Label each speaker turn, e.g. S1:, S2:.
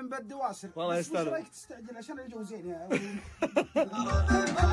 S1: عن
S2: بد
S1: واسر والله
S2: يستر
S1: رايك تستعجل؟ عشان الجو زين يا